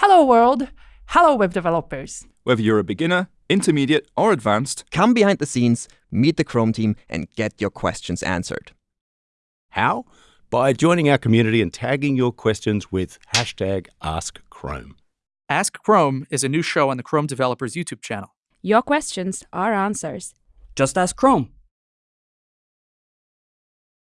Hello, world. Hello, web developers. Whether you're a beginner, intermediate, or advanced, Come behind the scenes, meet the Chrome team, and get your questions answered. How? By joining our community and tagging your questions with hashtag AskChrome. Ask Chrome is a new show on the Chrome Developers YouTube channel. Your questions are answers. Just ask Chrome.